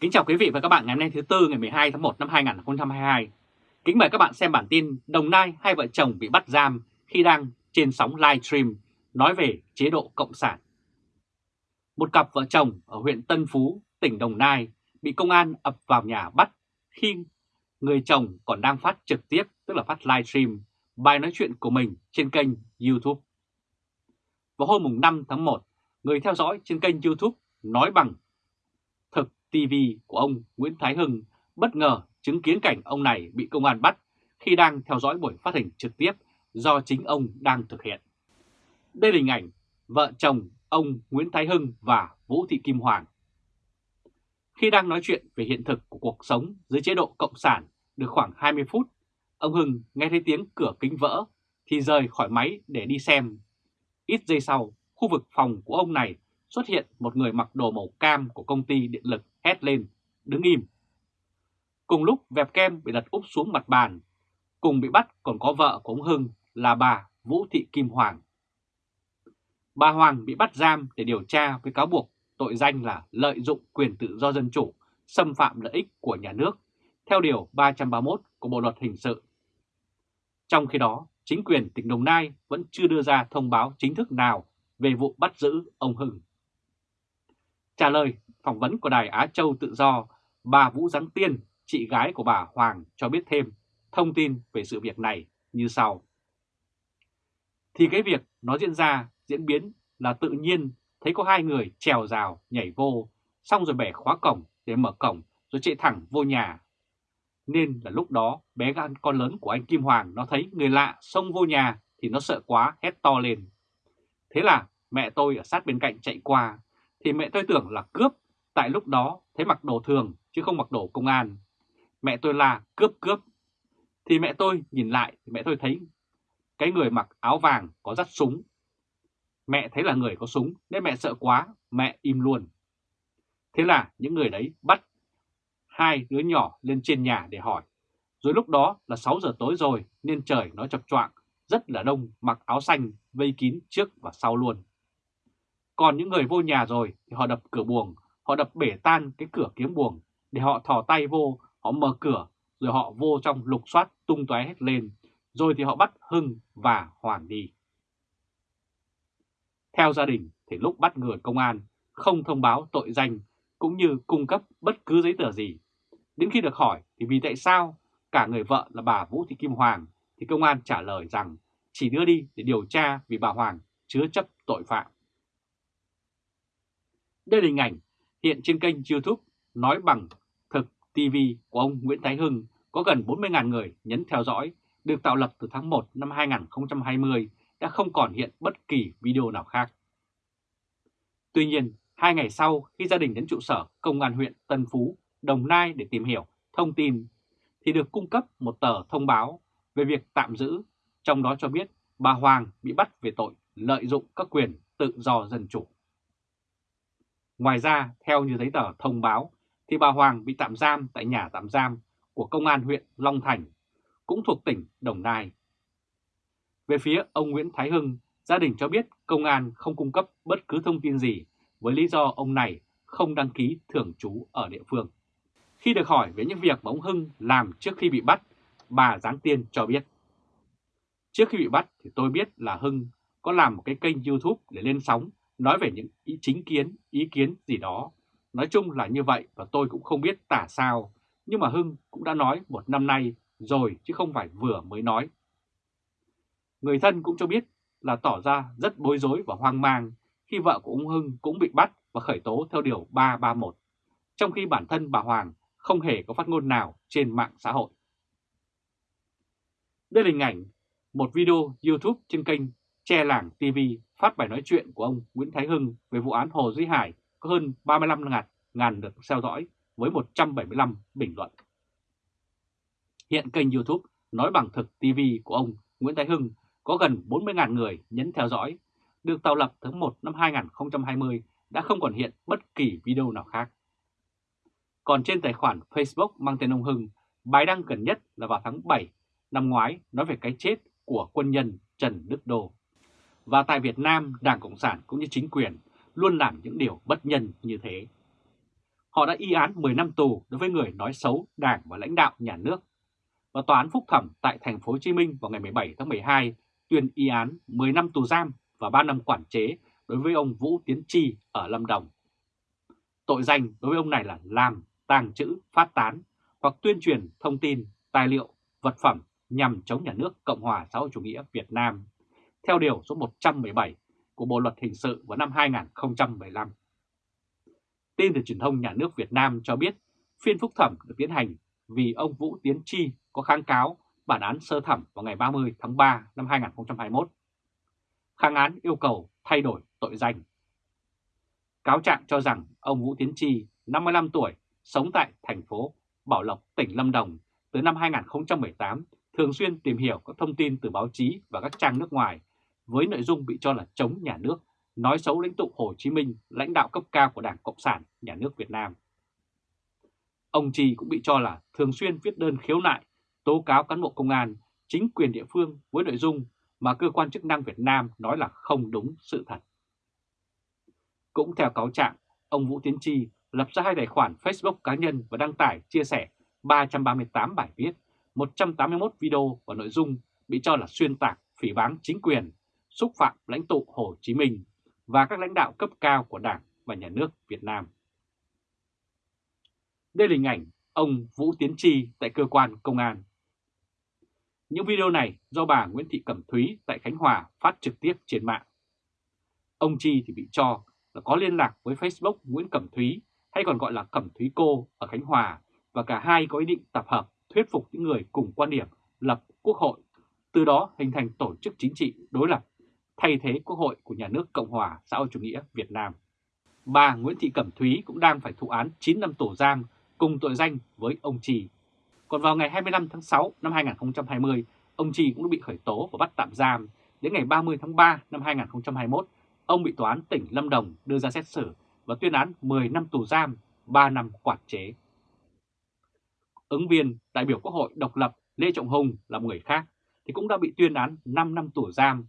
Kính chào quý vị và các bạn ngày hôm nay thứ Tư ngày 12 tháng 1 năm 2022. Kính mời các bạn xem bản tin Đồng Nai hai vợ chồng bị bắt giam khi đang trên sóng live stream nói về chế độ Cộng sản. Một cặp vợ chồng ở huyện Tân Phú, tỉnh Đồng Nai bị công an ập vào nhà bắt khi người chồng còn đang phát trực tiếp, tức là phát live stream bài nói chuyện của mình trên kênh YouTube. Vào hôm 5 tháng 1, người theo dõi trên kênh YouTube nói bằng TV của ông Nguyễn Thái Hưng bất ngờ chứng kiến cảnh ông này bị công an bắt khi đang theo dõi buổi phát hình trực tiếp do chính ông đang thực hiện. Đây là hình ảnh vợ chồng ông Nguyễn Thái Hưng và Vũ Thị Kim Hoàng. Khi đang nói chuyện về hiện thực của cuộc sống dưới chế độ Cộng sản được khoảng 20 phút, ông Hưng nghe thấy tiếng cửa kính vỡ thì rời khỏi máy để đi xem. Ít giây sau, khu vực phòng của ông này xuất hiện một người mặc đồ màu cam của công ty điện lực hét lên, đứng im. Cùng lúc vẹp kem bị đặt úp xuống mặt bàn, cùng bị bắt còn có vợ của ông Hưng là bà Vũ Thị Kim Hoàng. Bà Hoàng bị bắt giam để điều tra với cáo buộc tội danh là lợi dụng quyền tự do dân chủ, xâm phạm lợi ích của nhà nước, theo Điều 331 của Bộ Luật Hình sự. Trong khi đó, chính quyền tỉnh Đồng Nai vẫn chưa đưa ra thông báo chính thức nào về vụ bắt giữ ông Hưng. Trả lời phỏng vấn của Đài Á Châu Tự Do, bà Vũ Giáng Tiên, chị gái của bà Hoàng cho biết thêm thông tin về sự việc này như sau. Thì cái việc nó diễn ra, diễn biến là tự nhiên thấy có hai người trèo rào, nhảy vô, xong rồi bẻ khóa cổng để mở cổng rồi chạy thẳng vô nhà. Nên là lúc đó bé gan con lớn của anh Kim Hoàng nó thấy người lạ xông vô nhà thì nó sợ quá hét to lên. Thế là mẹ tôi ở sát bên cạnh chạy qua thì mẹ tôi tưởng là cướp, tại lúc đó thấy mặc đồ thường chứ không mặc đồ công an. Mẹ tôi là cướp cướp. Thì mẹ tôi nhìn lại, thì mẹ tôi thấy cái người mặc áo vàng có dắt súng. Mẹ thấy là người có súng nên mẹ sợ quá, mẹ im luôn. Thế là những người đấy bắt hai đứa nhỏ lên trên nhà để hỏi. Rồi lúc đó là 6 giờ tối rồi nên trời nó chập choạng, rất là đông mặc áo xanh vây kín trước và sau luôn. Còn những người vô nhà rồi thì họ đập cửa buồng, họ đập bể tan cái cửa kiếm buồng để họ thò tay vô, họ mở cửa rồi họ vô trong lục soát tung tóe hết lên, rồi thì họ bắt Hưng và Hoàng đi. Theo gia đình thì lúc bắt người công an không thông báo tội danh cũng như cung cấp bất cứ giấy tờ gì. Đến khi được hỏi thì vì tại sao cả người vợ là bà Vũ Thị Kim Hoàng thì công an trả lời rằng chỉ đưa đi để điều tra vì bà Hoàng chứa chấp tội phạm. Đây là hình ảnh hiện trên kênh YouTube Nói Bằng Thực TV của ông Nguyễn Thái Hưng có gần 40.000 người nhấn theo dõi, được tạo lập từ tháng 1 năm 2020 đã không còn hiện bất kỳ video nào khác. Tuy nhiên, hai ngày sau khi gia đình đến trụ sở Công an huyện Tân Phú, Đồng Nai để tìm hiểu thông tin, thì được cung cấp một tờ thông báo về việc tạm giữ, trong đó cho biết bà Hoàng bị bắt về tội lợi dụng các quyền tự do dân chủ. Ngoài ra, theo như giấy tờ thông báo, thì bà Hoàng bị tạm giam tại nhà tạm giam của Công an huyện Long Thành, cũng thuộc tỉnh Đồng Nai. Về phía ông Nguyễn Thái Hưng, gia đình cho biết công an không cung cấp bất cứ thông tin gì với lý do ông này không đăng ký thường trú ở địa phương. Khi được hỏi về những việc mà ông Hưng làm trước khi bị bắt, bà Giáng Tiên cho biết. Trước khi bị bắt thì tôi biết là Hưng có làm một cái kênh YouTube để lên sóng nói về những ý chính kiến, ý kiến gì đó. Nói chung là như vậy và tôi cũng không biết tả sao, nhưng mà Hưng cũng đã nói một năm nay rồi chứ không phải vừa mới nói. Người thân cũng cho biết là tỏ ra rất bối rối và hoang mang khi vợ của ông Hưng cũng bị bắt và khởi tố theo Điều 331, trong khi bản thân bà Hoàng không hề có phát ngôn nào trên mạng xã hội. Đây là hình ảnh một video YouTube trên kênh Che Làng TV phát bài nói chuyện của ông Nguyễn Thái Hưng về vụ án Hồ Duy Hải có hơn 35 ngàn, ngàn lượt theo dõi với 175 bình luận. Hiện kênh YouTube Nói Bằng Thực TV của ông Nguyễn Thái Hưng có gần 40.000 người nhấn theo dõi, được tạo lập tháng 1 năm 2020 đã không còn hiện bất kỳ video nào khác. Còn trên tài khoản Facebook mang tên ông Hưng, bài đăng gần nhất là vào tháng 7 năm ngoái nói về cái chết của quân nhân Trần Đức Đô. Và tại Việt Nam, Đảng Cộng sản cũng như chính quyền luôn làm những điều bất nhân như thế. Họ đã y án 10 năm tù đối với người nói xấu Đảng và lãnh đạo nhà nước. Và Tòa án Phúc Thẩm tại thành phố Hồ Chí Minh vào ngày 17 tháng 12 tuyên y án 10 năm tù giam và 3 năm quản chế đối với ông Vũ Tiến Chi ở Lâm Đồng. Tội danh đối với ông này là làm, tàng trữ, phát tán hoặc tuyên truyền thông tin, tài liệu, vật phẩm nhằm chống nhà nước Cộng hòa xã hội chủ nghĩa Việt Nam theo Điều số 117 của Bộ Luật Hình sự vào năm 2015. Tin từ truyền thông nhà nước Việt Nam cho biết phiên phúc thẩm được tiến hành vì ông Vũ Tiến Chi có kháng cáo bản án sơ thẩm vào ngày 30 tháng 3 năm 2021. Kháng án yêu cầu thay đổi tội danh. Cáo trạng cho rằng ông Vũ Tiến Chi, 55 tuổi, sống tại thành phố Bảo Lộc, tỉnh Lâm Đồng từ năm 2018, thường xuyên tìm hiểu các thông tin từ báo chí và các trang nước ngoài với nội dung bị cho là chống nhà nước, nói xấu lãnh tụ Hồ Chí Minh, lãnh đạo cấp cao của Đảng Cộng sản Nhà nước Việt Nam. Ông Trì cũng bị cho là thường xuyên viết đơn khiếu nại, tố cáo cán bộ công an, chính quyền địa phương với nội dung mà cơ quan chức năng Việt Nam nói là không đúng sự thật. Cũng theo cáo trạng, ông Vũ Tiến Chi lập ra hai tài khoản Facebook cá nhân và đăng tải chia sẻ 338 bài viết, 181 video và nội dung bị cho là xuyên tạc, phỉ báng chính quyền, xúc phạm lãnh tụ Hồ Chí Minh và các lãnh đạo cấp cao của Đảng và Nhà nước Việt Nam. Đây là hình ảnh ông Vũ Tiến Chi tại cơ quan công an. Những video này do bà Nguyễn Thị Cẩm Thúy tại Khánh Hòa phát trực tiếp trên mạng. Ông Chi thì bị cho là có liên lạc với Facebook Nguyễn Cẩm Thúy hay còn gọi là Cẩm Thúy Cô ở Khánh Hòa và cả hai có ý định tập hợp thuyết phục những người cùng quan điểm lập quốc hội, từ đó hình thành tổ chức chính trị đối lập thay thế quốc hội của nhà nước Cộng hòa xã hội chủ nghĩa Việt Nam. Bà Nguyễn Thị Cẩm Thúy cũng đang phải thụ án 9 năm tù giam cùng tội danh với ông Trì. Còn vào ngày 25 tháng 6 năm 2020, ông Trì cũng đã bị khởi tố và bắt tạm giam. Đến ngày 30 tháng 3 năm 2021, ông bị tòa án tỉnh Lâm Đồng đưa ra xét xử và tuyên án 10 năm tù giam, 3 năm quản chế. Ứng viên đại biểu Quốc hội độc lập Lê Trọng Hùng là một người khác thì cũng đã bị tuyên án 5 năm tù giam.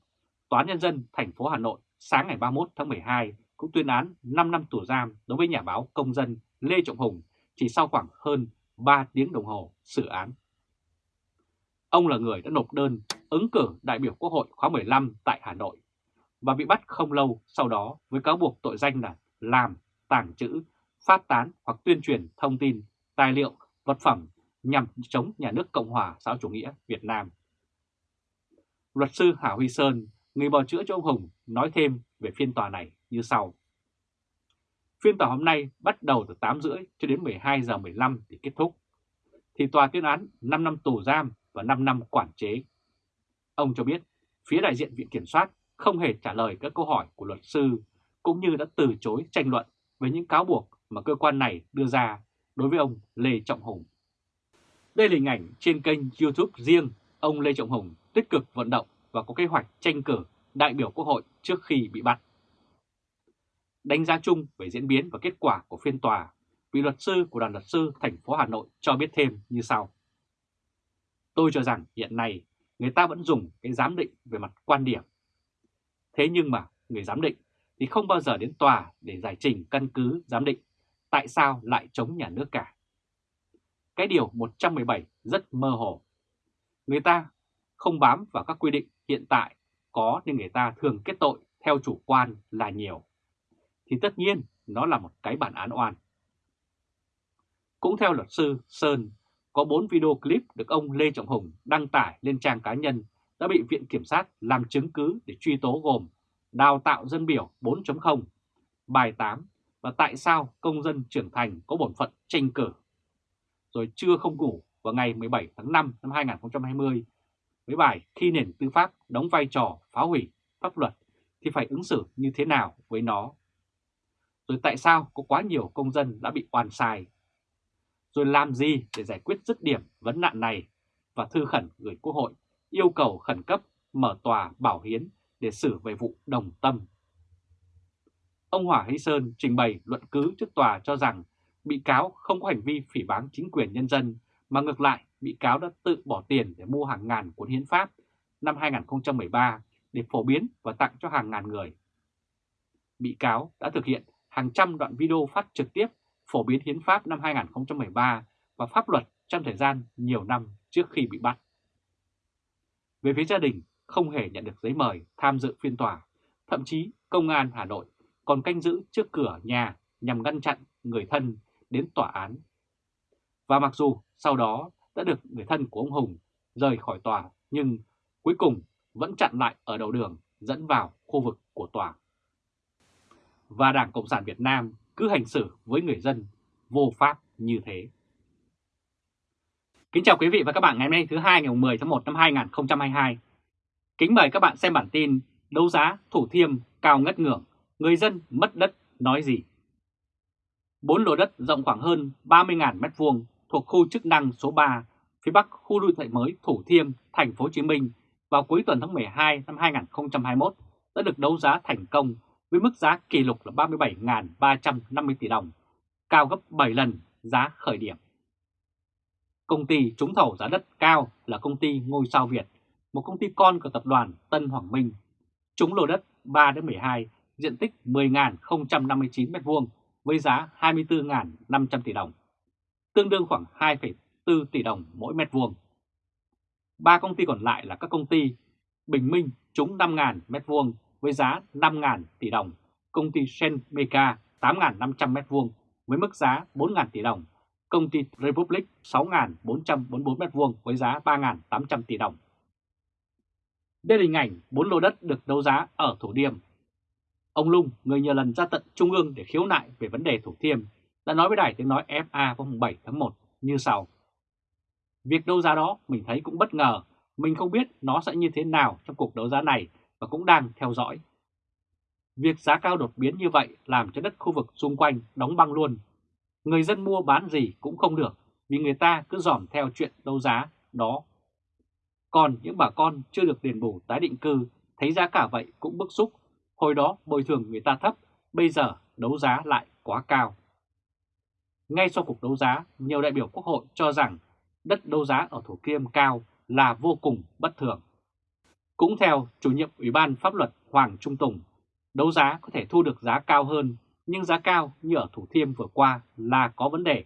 Tòa án Nhân dân thành phố Hà Nội sáng ngày 31 tháng 12 cũng tuyên án 5 năm tù giam đối với nhà báo công dân Lê Trọng Hùng chỉ sau khoảng hơn 3 tiếng đồng hồ xử án. Ông là người đã nộp đơn ứng cử đại biểu Quốc hội khóa 15 tại Hà Nội và bị bắt không lâu sau đó với cáo buộc tội danh là làm, tàng trữ, phát tán hoặc tuyên truyền thông tin, tài liệu, vật phẩm nhằm chống nhà nước Cộng hòa xã chủ nghĩa Việt Nam. Luật sư Hà Huy Sơn, người bào chữa cho ông Hùng, nói thêm về phiên tòa này như sau. Phiên tòa hôm nay bắt đầu từ 8 rưỡi cho đến 12 giờ 15 thì kết thúc. Thì tòa tuyên án 5 năm tù giam và 5 năm quản chế. Ông cho biết phía đại diện Viện Kiểm soát không hề trả lời các câu hỏi của luật sư cũng như đã từ chối tranh luận về những cáo buộc mà cơ quan này đưa ra đối với ông Lê Trọng Hùng. Đây là hình ảnh trên kênh YouTube riêng ông Lê Trọng Hùng tích cực vận động và có kế hoạch tranh cử đại biểu Quốc hội trước khi bị bắt. Đánh giá chung về diễn biến và kết quả của phiên tòa, vị luật sư của đoàn luật sư thành phố Hà Nội cho biết thêm như sau. Tôi cho rằng hiện nay người ta vẫn dùng cái giám định về mặt quan điểm. Thế nhưng mà người giám định thì không bao giờ đến tòa để giải trình căn cứ giám định tại sao lại chống nhà nước cả. Cái điều 117 rất mơ hồ. Người ta không bám vào các quy định hiện tại có nên người ta thường kết tội theo chủ quan là nhiều. Thì tất nhiên nó là một cái bản án oan. Cũng theo luật sư Sơn, có 4 video clip được ông Lê Trọng Hùng đăng tải lên trang cá nhân đã bị Viện Kiểm sát làm chứng cứ để truy tố gồm Đào tạo dân biểu 4.0, bài 8 và tại sao công dân trưởng thành có bổn phận tranh cử. Rồi chưa không ngủ vào ngày 17 tháng 5 năm 2020 với bài khi nền tư pháp đóng vai trò phá hủy pháp luật thì phải ứng xử như thế nào với nó. Rồi tại sao có quá nhiều công dân đã bị oan sai. Rồi làm gì để giải quyết dứt điểm vấn nạn này và thư khẩn gửi Quốc hội yêu cầu khẩn cấp mở tòa bảo hiến để xử về vụ đồng tâm. Ông Hỏa Hy Sơn trình bày luận cứ trước tòa cho rằng bị cáo không có hành vi phỉ báng chính quyền nhân dân, mà ngược lại bị cáo đã tự bỏ tiền để mua hàng ngàn cuốn hiến pháp năm 2013 để phổ biến và tặng cho hàng ngàn người. Bị cáo đã thực hiện hàng trăm đoạn video phát trực tiếp phổ biến hiến pháp năm 2013 và pháp luật trong thời gian nhiều năm trước khi bị bắt. Về phía gia đình, không hề nhận được giấy mời tham dự phiên tòa, thậm chí công an Hà Nội còn canh giữ trước cửa nhà nhằm ngăn chặn người thân đến tòa án. Và mặc dù sau đó đã được người thân của ông Hùng rời khỏi tòa nhưng cuối cùng vẫn chặn lại ở đầu đường dẫn vào khu vực của tòa. Và Đảng Cộng sản Việt Nam cứ hành xử với người dân vô pháp như thế. Kính chào quý vị và các bạn ngày hôm nay thứ hai ngày 10 tháng 1 năm 2022. Kính mời các bạn xem bản tin đấu giá Thủ Thiêm cao ngất ngưỡng, người dân mất đất nói gì. Bốn lô đất rộng khoảng hơn 30.000 m2 thuộc khu chức năng số 3 phía bắc khu đô thị mới Thủ Thiêm, thành phố Hồ Chí Minh vào cuối tuần tháng 12 năm 2021 đã được đấu giá thành công với mức giá kỷ lục là 37.350 tỷ đồng, cao gấp 7 lần giá khởi điểm. Công ty trúng thầu giá đất cao là công ty Ngôi Sao Việt, một công ty con của tập đoàn Tân Hoàng Minh. Trúng lô đất 3-12, diện tích 10.059 m2 với giá 24.500 tỷ đồng, tương đương khoảng 2,4 tỷ đồng mỗi mét vuông. Ba công ty còn lại là các công ty Bình Minh trúng 5.000 mét vuông với giá 5.000 tỷ đồng, công ty Senmeca 8.500 mét vuông với mức giá 4.000 tỷ đồng, công ty Republic 6.444 m2 với giá 3.800 tỷ đồng. Đây là hình ảnh 4 lô đất được đấu giá ở Thủ Điềm. Ông Lung, người nhiều lần ra tận Trung ương để khiếu nại về vấn đề Thủ Thiêm, đã nói với đài tiếng nói FA vào 7 tháng 1 như sau. Việc đấu giá đó mình thấy cũng bất ngờ, mình không biết nó sẽ như thế nào trong cuộc đấu giá này và cũng đang theo dõi. Việc giá cao đột biến như vậy làm cho đất khu vực xung quanh đóng băng luôn. Người dân mua bán gì cũng không được vì người ta cứ dòm theo chuyện đấu giá đó. Còn những bà con chưa được đền bù tái định cư thấy giá cả vậy cũng bức xúc. Hồi đó bồi thường người ta thấp, bây giờ đấu giá lại quá cao. Ngay sau cuộc đấu giá, nhiều đại biểu quốc hội cho rằng đất đấu giá ở Thủ Thiêm cao là vô cùng bất thường. Cũng theo chủ nhiệm Ủy ban Pháp luật Hoàng Trung Tùng, đấu giá có thể thu được giá cao hơn, nhưng giá cao như ở Thủ Thiêm vừa qua là có vấn đề.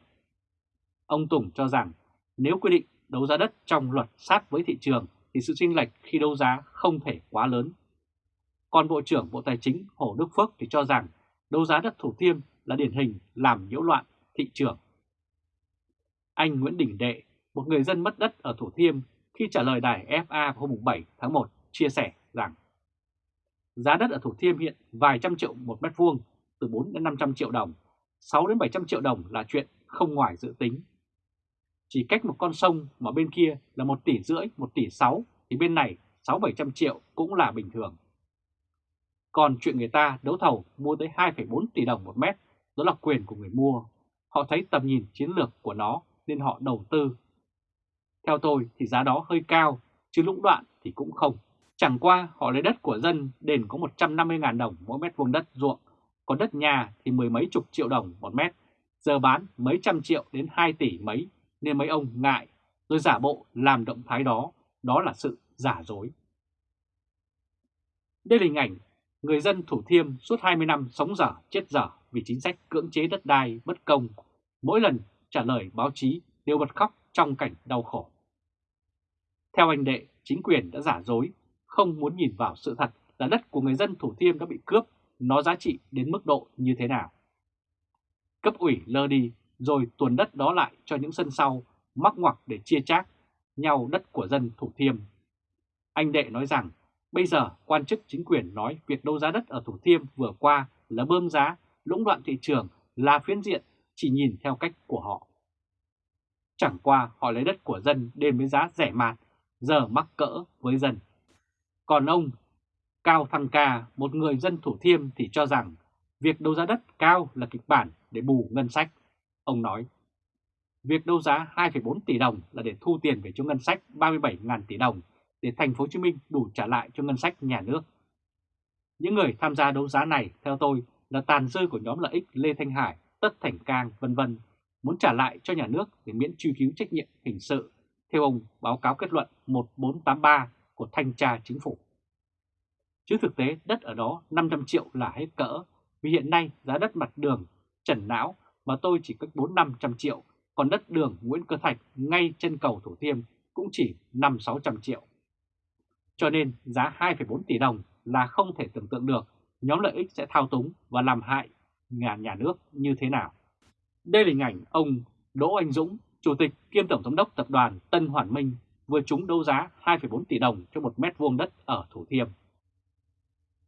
Ông Tùng cho rằng nếu quy định đấu giá đất trong luật sát với thị trường thì sự chênh lệch khi đấu giá không thể quá lớn. Còn Bộ trưởng Bộ Tài chính Hồ Đức Phước thì cho rằng đấu giá đất Thủ Thiêm là điển hình làm nhiễu loạn thị trường. Anh Nguyễn Đình Đệ, một người dân mất đất ở Thủ Thiêm khi trả lời đài FA hôm 7 tháng 1 chia sẻ rằng giá đất ở Thủ Thiêm hiện vài trăm triệu một mét vuông, từ 4 đến 500 triệu đồng, 6 đến 700 triệu đồng là chuyện không ngoài dự tính. Chỉ cách một con sông mà bên kia là 1 tỷ rưỡi, 1 tỷ 6 thì bên này 6-700 triệu cũng là bình thường. Còn chuyện người ta đấu thầu mua tới 2,4 tỷ đồng một mét, đó là quyền của người mua. Họ thấy tầm nhìn chiến lược của nó nên họ đầu tư. Theo tôi thì giá đó hơi cao, chứ lũng đoạn thì cũng không. Chẳng qua họ lấy đất của dân đền có 150.000 đồng mỗi mét vuông đất ruộng, còn đất nhà thì mười mấy chục triệu đồng một mét, giờ bán mấy trăm triệu đến 2 tỷ mấy nên mấy ông ngại rồi giả bộ làm động thái đó, đó là sự giả dối. Đây là hình ảnh người dân Thủ Thiêm suốt 20 năm sống dở chết dở vì chính sách cưỡng chế đất đai bất công, mỗi lần trả lời báo chí đều bật khóc trong cảnh đau khổ. Theo anh Đệ, chính quyền đã giả dối, không muốn nhìn vào sự thật là đất của người dân Thủ Thiêm đã bị cướp, nó giá trị đến mức độ như thế nào. Cấp ủy lơ đi rồi tuần đất đó lại cho những sân sau mắc ngoặc để chia chác nhau đất của dân Thủ Thiêm. Anh Đệ nói rằng bây giờ quan chức chính quyền nói việc đấu giá đất ở Thủ Thiêm vừa qua là bơm giá, lũng đoạn thị trường là phiến diện chỉ nhìn theo cách của họ. Chẳng qua họ lấy đất của dân đến với giá rẻ mạt, giờ mắc cỡ với dân. Còn ông Cao Thăng Ca, một người dân Thủ Thiêm thì cho rằng việc đấu giá đất cao là kịch bản để bù ngân sách. Ông nói, việc đấu giá 2,4 tỷ đồng là để thu tiền về cho ngân sách 37.000 tỷ đồng để thành phố Hồ Chí Minh đủ trả lại cho ngân sách nhà nước. Những người tham gia đấu giá này theo tôi là tàn dư của nhóm lợi ích Lê Thanh Hải, Tất Thành Cang vân vân muốn trả lại cho nhà nước để miễn truy cứu trách nhiệm hình sự theo ông báo cáo kết luận 1483 của Thanh tra Chính phủ. Chứ thực tế đất ở đó 500 triệu là hết cỡ vì hiện nay giá đất mặt đường trần não mà tôi chỉ cách 4-500 triệu, còn đất đường Nguyễn Cơ Thạch ngay chân cầu Thủ Thiêm cũng chỉ 5-600 triệu. Cho nên giá 2,4 tỷ đồng là không thể tưởng tượng được nhóm lợi ích sẽ thao túng và làm hại nhà nhà nước như thế nào. Đây là hình ảnh ông Đỗ Anh Dũng, Chủ tịch kiêm Tổng giám đốc Tập đoàn Tân Hoàn Minh vừa trúng đấu giá 2,4 tỷ đồng cho một mét vuông đất ở Thủ Thiêm.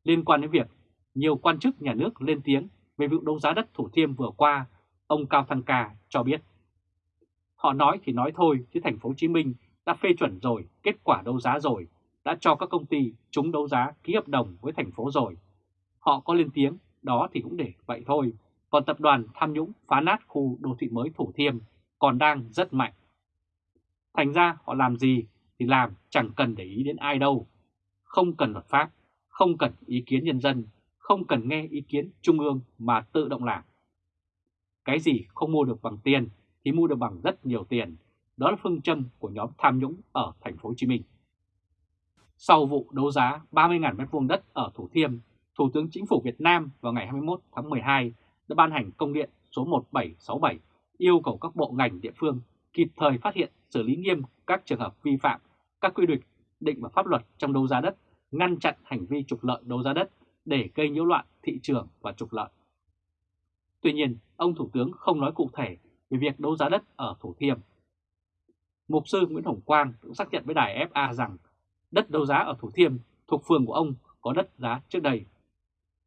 Liên quan đến việc nhiều quan chức nhà nước lên tiếng về vụ đấu giá đất Thủ Thiêm vừa qua, ông Cao Thăng Ca cho biết. Họ nói thì nói thôi chứ thành phố Hồ Chí Minh đã phê chuẩn rồi, kết quả đấu giá rồi, đã cho các công ty trúng đấu giá ký hợp đồng với thành phố rồi. Họ có lên tiếng, đó thì cũng để vậy thôi. Còn tập đoàn tham nhũng phá nát khu đô thị mới Thủ Thiêm còn đang rất mạnh. Thành ra họ làm gì thì làm chẳng cần để ý đến ai đâu. Không cần luật pháp, không cần ý kiến nhân dân, không cần nghe ý kiến trung ương mà tự động làm. Cái gì không mua được bằng tiền thì mua được bằng rất nhiều tiền. Đó là phương châm của nhóm tham nhũng ở thành phố Hồ Chí Minh. Sau vụ đấu giá 30.000 m2 đất ở Thủ Thiêm, Thủ tướng Chính phủ Việt Nam vào ngày 21 tháng 12 đã ban hành công điện số 1767 yêu cầu các bộ ngành địa phương kịp thời phát hiện xử lý nghiêm các trường hợp vi phạm các quy định định và pháp luật trong đấu giá đất, ngăn chặn hành vi trục lợi đấu giá đất để gây nhiễu loạn thị trường và trục lợi. Tuy nhiên, ông Thủ tướng không nói cụ thể về việc đấu giá đất ở Thủ Thiêm. Mục sư Nguyễn Hồng Quang cũng xác nhận với đài FA rằng đất đấu giá ở Thủ Thiêm thuộc phường của ông có đất giá trước đây.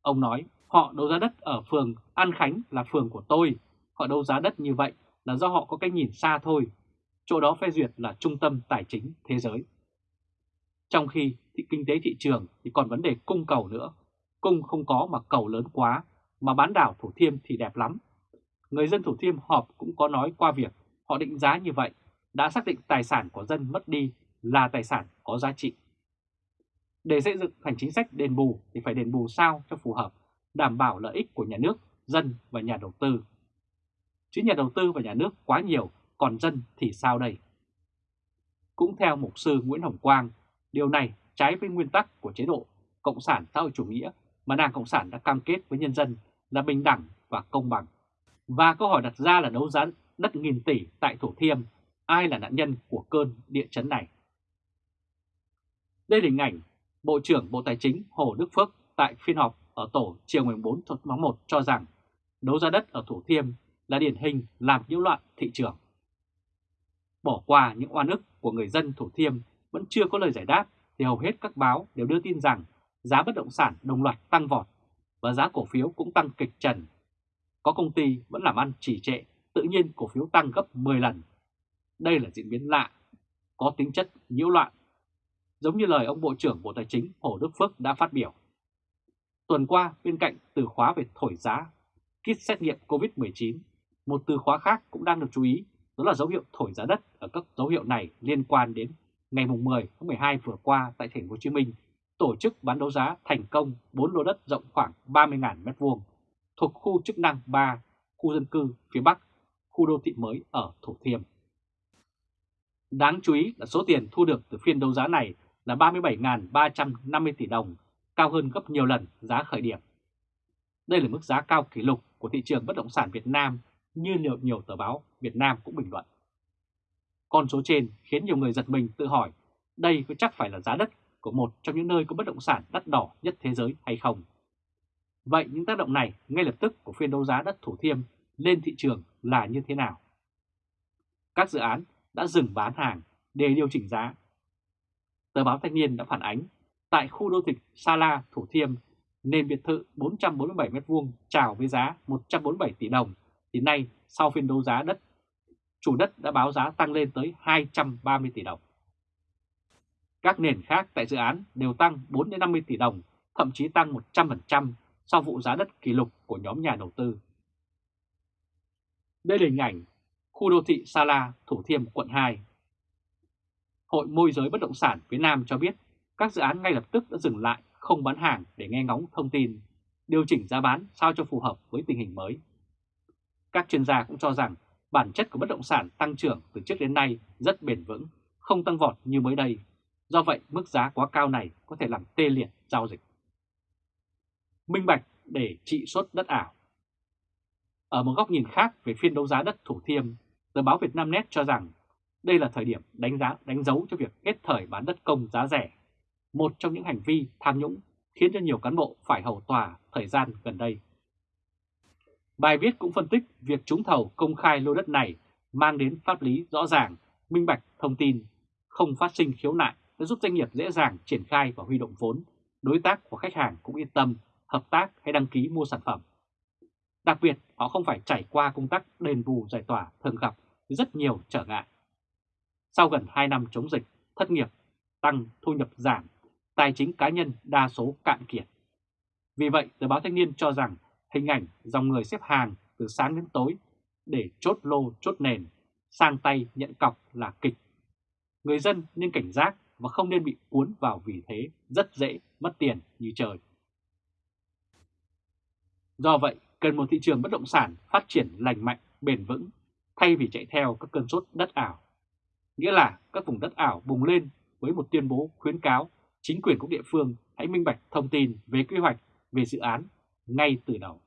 Ông nói họ đấu giá đất ở phường An Khánh là phường của tôi, họ đấu giá đất như vậy là do họ có cái nhìn xa thôi, chỗ đó phê duyệt là trung tâm tài chính thế giới. Trong khi thị kinh tế thị trường thì còn vấn đề cung cầu nữa, cung không có mà cầu lớn quá, mà bán đảo Thủ Thiêm thì đẹp lắm. Người dân Thủ Thiêm họp cũng có nói qua việc họ định giá như vậy, đã xác định tài sản của dân mất đi là tài sản có giá trị. Để xây dựng thành chính sách đền bù thì phải đền bù sao cho phù hợp, đảm bảo lợi ích của nhà nước, dân và nhà đầu tư. Chứ nhà đầu tư và nhà nước quá nhiều, còn dân thì sao đây? Cũng theo mục sư Nguyễn Hồng Quang, điều này trái với nguyên tắc của chế độ Cộng sản xã hội chủ nghĩa mà Đảng Cộng sản đã cam kết với nhân dân là bình đẳng và công bằng. Và câu hỏi đặt ra là đấu giá đất nghìn tỷ tại Thủ Thiêm, ai là nạn nhân của cơn địa chấn này? Đây là hình ảnh Bộ trưởng Bộ Tài chính Hồ Đức Phước tại phiên họp ở tổ chiều 14 tháng 1 cho rằng đấu giá đất ở Thủ Thiêm là điển hình làm nhiễu loạn thị trường. Bỏ qua những oan ức của người dân Thủ Thiêm vẫn chưa có lời giải đáp thì hầu hết các báo đều đưa tin rằng giá bất động sản đồng loạt tăng vọt và giá cổ phiếu cũng tăng kịch trần. Có công ty vẫn làm ăn trì trệ, tự nhiên cổ phiếu tăng gấp 10 lần. Đây là diễn biến lạ, có tính chất nhiễu loạn, giống như lời ông Bộ trưởng Bộ Tài chính Hồ Đức Phước đã phát biểu. Tuần qua, bên cạnh từ khóa về thổi giá, kit xét nghiệm COVID-19, một từ khóa khác cũng đang được chú ý, đó là dấu hiệu thổi giá đất ở các dấu hiệu này liên quan đến ngày 10 tháng 12 vừa qua tại thành phố Hồ Chí Minh tổ chức bán đấu giá thành công 4 lô đất rộng khoảng 30.000 m2 thuộc khu chức năng 3, khu dân cư phía Bắc, khu đô thị mới ở Thủ Thiêm. Đáng chú ý là số tiền thu được từ phiên đấu giá này là 37.350 tỷ đồng, cao hơn gấp nhiều lần giá khởi điểm. Đây là mức giá cao kỷ lục của thị trường bất động sản Việt Nam như nhiều, nhiều tờ báo Việt Nam cũng bình luận. Con số trên khiến nhiều người giật mình tự hỏi đây có chắc phải là giá đất của một trong những nơi có bất động sản đắt đỏ nhất thế giới hay không? Vậy những tác động này ngay lập tức của phiên đấu giá đất Thủ Thiêm lên thị trường là như thế nào? Các dự án đã dừng bán hàng để điều chỉnh giá. Tờ báo Thanh niên đã phản ánh tại khu đô thị Sa La, Thủ Thiêm, nền biệt thự 447m2 chào với giá 147 tỷ đồng, thì nay sau phiên đấu giá đất, chủ đất đã báo giá tăng lên tới 230 tỷ đồng. Các nền khác tại dự án đều tăng 4-50 tỷ đồng, thậm chí tăng 100% sau vụ giá đất kỷ lục của nhóm nhà đầu tư. Đây là hình ảnh khu đô thị Sa La, Thủ Thiêm, quận 2. Hội môi giới bất động sản phía Nam cho biết các dự án ngay lập tức đã dừng lại không bán hàng để nghe ngóng thông tin, điều chỉnh giá bán sao cho phù hợp với tình hình mới. Các chuyên gia cũng cho rằng bản chất của bất động sản tăng trưởng từ trước đến nay rất bền vững, không tăng vọt như mới đây. Do vậy, mức giá quá cao này có thể làm tê liệt giao dịch. Minh bạch để trị suất đất ảo Ở một góc nhìn khác về phiên đấu giá đất Thủ Thiêm, tờ báo Việt Nam Net cho rằng đây là thời điểm đánh giá đánh dấu cho việc hết thời bán đất công giá rẻ, một trong những hành vi tham nhũng khiến cho nhiều cán bộ phải hầu tòa thời gian gần đây. Bài viết cũng phân tích việc trúng thầu công khai lô đất này mang đến pháp lý rõ ràng, minh bạch thông tin, không phát sinh khiếu nại đã giúp doanh nghiệp dễ dàng triển khai và huy động vốn, đối tác của khách hàng cũng yên tâm hợp tác hay đăng ký mua sản phẩm. Đặc biệt, họ không phải trải qua công tác đền bù giải tỏa thường gặp rất nhiều trở ngại. Sau gần 2 năm chống dịch, thất nghiệp, tăng thu nhập giảm, tài chính cá nhân đa số cạn kiệt. Vì vậy, tờ báo Thanh niên cho rằng hình ảnh dòng người xếp hàng từ sáng đến tối để chốt lô chốt nền, sang tay nhận cọc là kịch. Người dân nên cảnh giác và không nên bị cuốn vào vì thế rất dễ mất tiền như trời. Do vậy, cần một thị trường bất động sản phát triển lành mạnh, bền vững, thay vì chạy theo các cơn sốt đất ảo. Nghĩa là các vùng đất ảo bùng lên với một tuyên bố khuyến cáo chính quyền các địa phương hãy minh bạch thông tin về quy hoạch, về dự án ngay từ đầu.